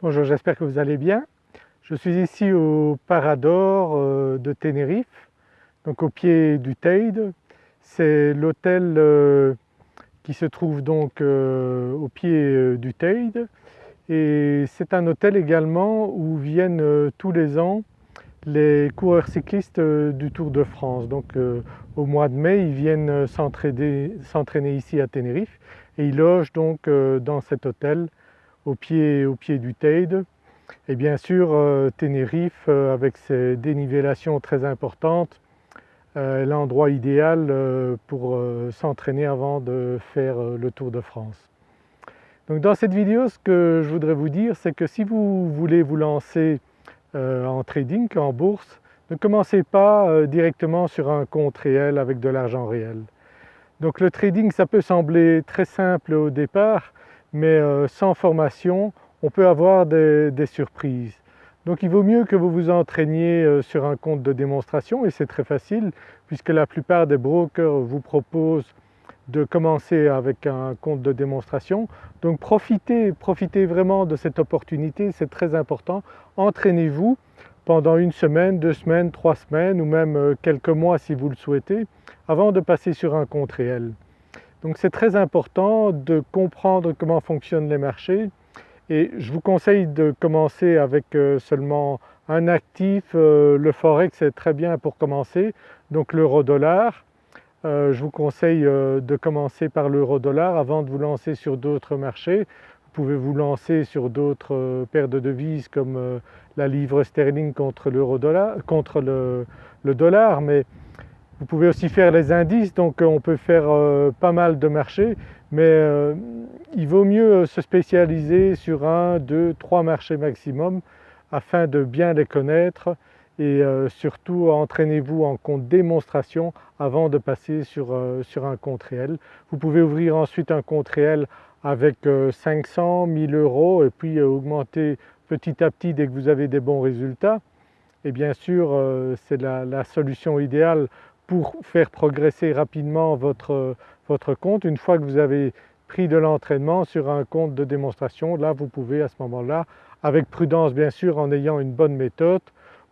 Bonjour, j'espère que vous allez bien. Je suis ici au Parador euh, de Tenerife, donc au pied du Teide. C'est l'hôtel euh, qui se trouve donc euh, au pied du Teide et c'est un hôtel également où viennent tous les ans les coureurs cyclistes du Tour de France. Donc au mois de mai ils viennent s'entraîner ici à Tenerife et ils logent donc dans cet hôtel au pied, au pied du Teide. Et bien sûr euh, Tenerife euh, avec ses dénivellations très importantes euh, l'endroit idéal pour s'entraîner avant de faire le Tour de France. Donc dans cette vidéo ce que je voudrais vous dire c'est que si vous voulez vous lancer en trading, en bourse, ne commencez pas directement sur un compte réel avec de l'argent réel. Donc le trading ça peut sembler très simple au départ mais euh, sans formation on peut avoir des, surprises. Donc il vaut mieux que vous vous entraîniez euh, sur un compte de démonstration et c'est très facile puisque la plupart des brokers vous proposent de commencer avec un compte de démonstration. Donc profitez, profitez vraiment de cette opportunité, c'est très important. Entraînez-vous pendant une semaine, deux semaines, trois semaines ou même euh, quelques mois si vous le souhaitez avant de passer sur un compte réel. Donc c'est très important de comprendre comment fonctionnent les marchés et je vous conseille de commencer avec euh, seulement un actif, euh, le forex est très bien pour commencer, donc l'euro-dollar. Euh, je vous conseille de commencer par l'euro-dollar avant de vous lancer sur d'autres marchés. Vous pouvez vous lancer sur d'autres paires de devises comme la livre sterling contre, -dollar, contre le, le dollar, mais vous pouvez aussi faire les indices, donc euh, on peut faire euh, pas mal de marchés, mais euh, il vaut mieux se spécialiser sur un, deux, trois marchés maximum afin de bien les connaître et surtout entraînez-vous en compte démonstration avant de passer sur, sur un compte réel. Vous pouvez ouvrir ensuite un compte réel avec 500, 1000 euros et puis augmenter petit à petit dès que vous avez des bons résultats. Et bien sûr c'est la, la, solution idéale pour faire progresser rapidement votre, compte. Une fois que vous avez pris de l'entraînement sur un compte de démonstration, là vous pouvez à ce moment-là, avec prudence bien sûr en ayant une bonne méthode,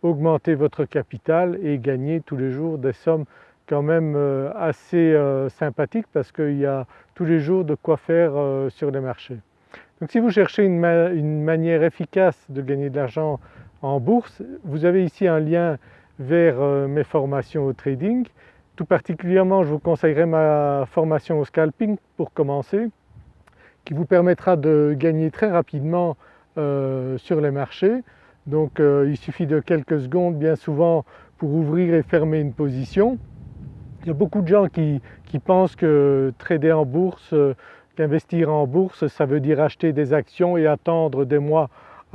augmenter votre capital et gagner tous les jours des sommes quand même euh, assez euh, sympathiques parce qu'il y a tous les jours de quoi faire euh, sur les marchés. Donc si vous cherchez une manière efficace de gagner de l'argent en bourse, vous avez ici un lien vers euh, mes formations au trading. Tout particulièrement je vous conseillerais ma formation au scalping pour commencer qui vous permettra de gagner très rapidement euh, sur les marchés. Donc euh, il suffit de quelques secondes bien souvent pour ouvrir et fermer une position. Il y a beaucoup de gens qui, pensent que trader en bourse, qu'investir en bourse ça veut dire acheter des actions et attendre des mois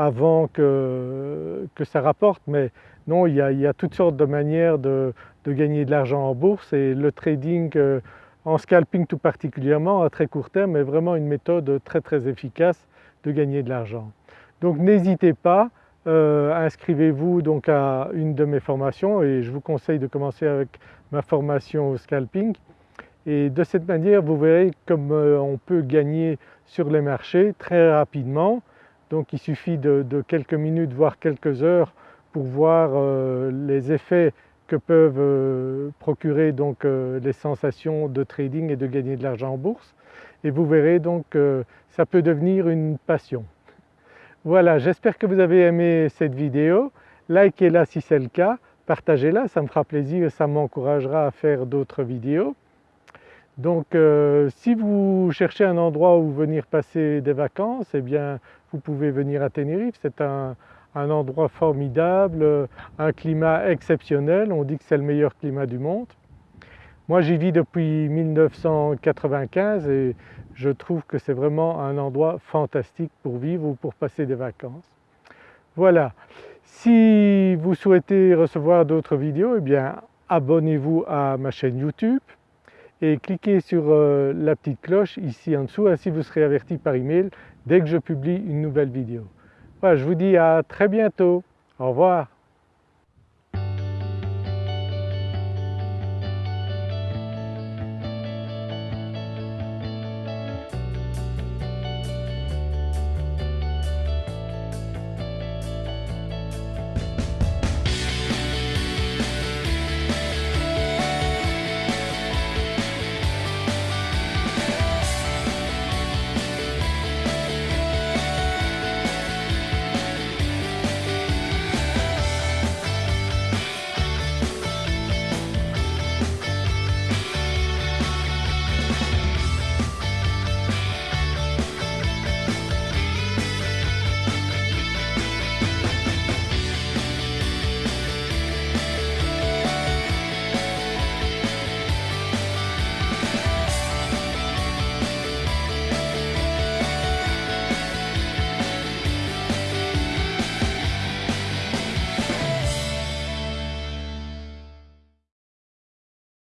avant que, que ça rapporte mais non, il y, a, toutes sortes de manières de, gagner de l'argent en bourse et le trading euh, en scalping tout particulièrement à très court terme est vraiment une méthode très très efficace de gagner de l'argent. Donc n'hésitez pas, euh, inscrivez-vous donc à une de mes formations et je vous conseille de commencer avec ma formation au scalping et de cette manière vous verrez comme euh, on peut gagner sur les marchés très rapidement. Donc il suffit de quelques minutes voire quelques heures pour voir euh, les effets que peuvent euh, procurer donc euh, les sensations de trading et de gagner de l'argent en bourse et vous verrez donc que ça peut devenir une passion. Voilà, j'espère que vous avez aimé cette vidéo, likez-la si c'est le cas, partagez-la, ça me fera plaisir et ça m'encouragera à faire d'autres vidéos. Donc si vous cherchez un endroit où venir passer des vacances, eh bien vous pouvez venir à Tenerife, c'est un, endroit formidable, un climat exceptionnel, on dit que c'est le meilleur climat du monde. Moi j'y vis depuis 1995 et je trouve que c'est vraiment un endroit fantastique pour vivre ou pour passer des vacances. Voilà, si vous souhaitez recevoir d'autres vidéos, eh bien abonnez-vous à ma chaîne YouTube et cliquez sur euh, la petite cloche ici en dessous, ainsi vous serez averti par email dès que je publie une nouvelle vidéo je vous dis à très bientôt. Au revoir.